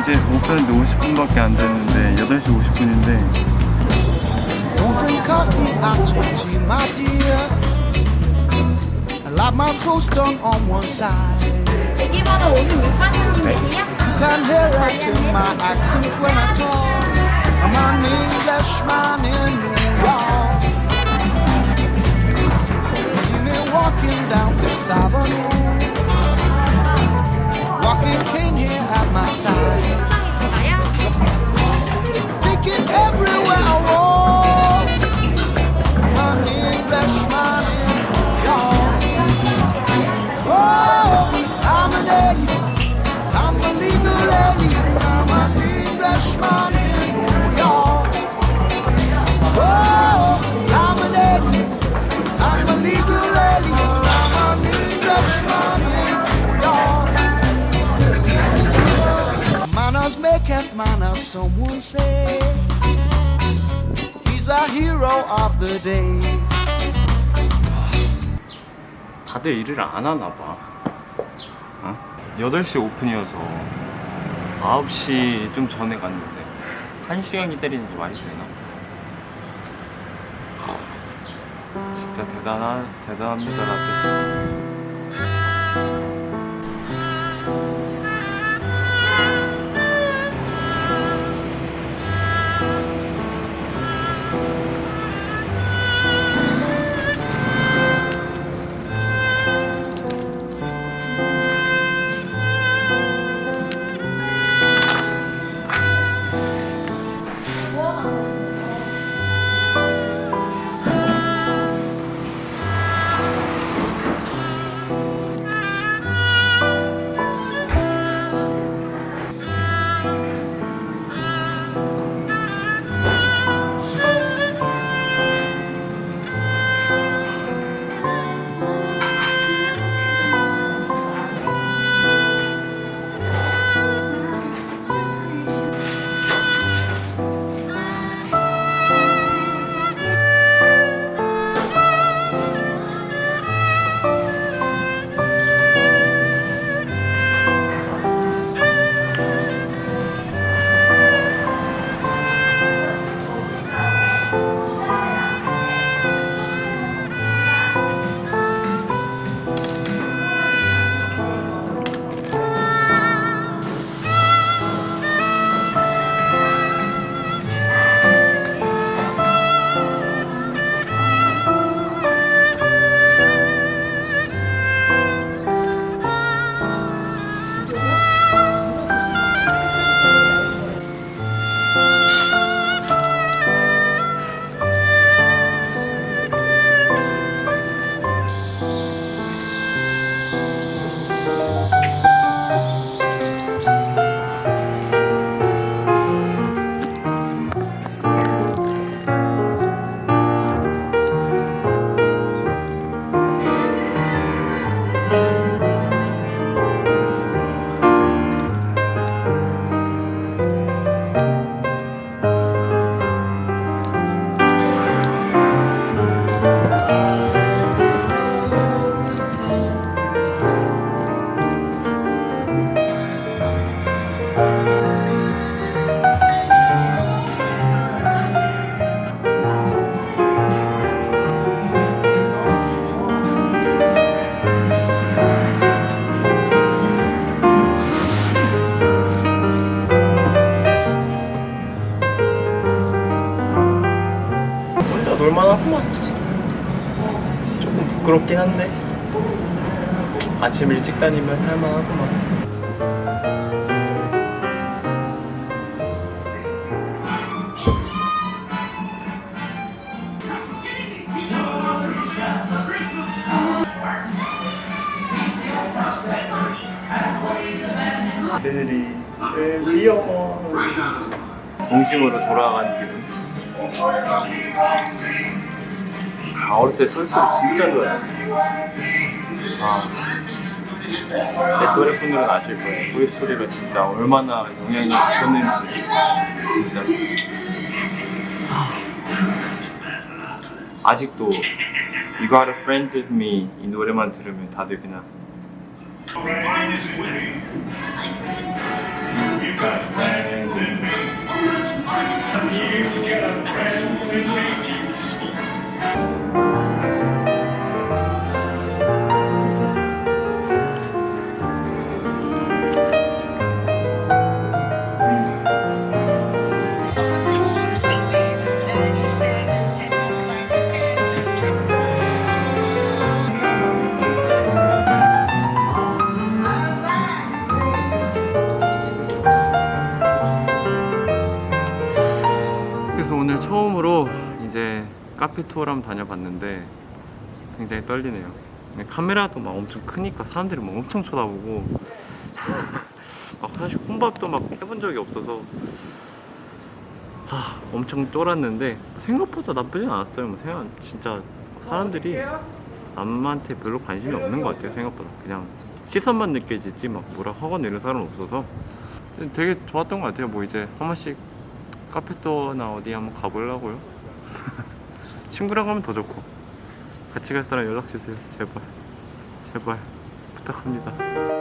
이제 오픈했는데 50분밖에 안 됐는데 8시 50분인데 Don't drink coffee, I take tea, my dear. I like my toast done on one side. 대기번호 56번님이세요? You can hear it in my accent when I talk. I'm an Englishman in New maketh manners, someone say. He's a hero of the day. 다들 일을 안 하나 봐 어? 8시 오픈이어서 9시 좀 전에 갔는데 1시간 기다리는 게 말이 되나? 진짜 대단하, 대단합니다 라떼 놀만하구만. 조금 부끄럽긴 한데. 아침 일찍 다니면 할만하구만 애들이 귀여워. 동심으로 돌아간 기분? 아 어렸을 때 토이스토리 진짜 좋아했는데 아, 제 또래 분들은 아실 거예요. 토이스토리가 진짜 얼마나 영향이 컸는지. 진짜. 아직도 You Got a Friend With Me 이 노래만 들으면 다들 그냥 Minus win. You got 카페 투어를 한번 다녀봤는데 굉장히 떨리네요. 카메라도 막 엄청 크니까 사람들이 막 엄청 쳐다보고 막 사실 혼밥도 막 해본 적이 없어서 아, 엄청 쫄았는데 생각보다 나쁘진 않았어요. 뭐 생각 진짜 사람들이 남한테 별로 관심이 없는 것 같아요. 생각보다 그냥 시선만 느껴지지 막 뭐라 하거나 이런 사람은 없어서 되게 좋았던 것 같아요. 뭐 이제 한 번씩 카페토나 어디 한번 가보려고요. 친구랑 가면 더 좋고 같이 갈 사람 연락 주세요. 제발 제발 부탁합니다.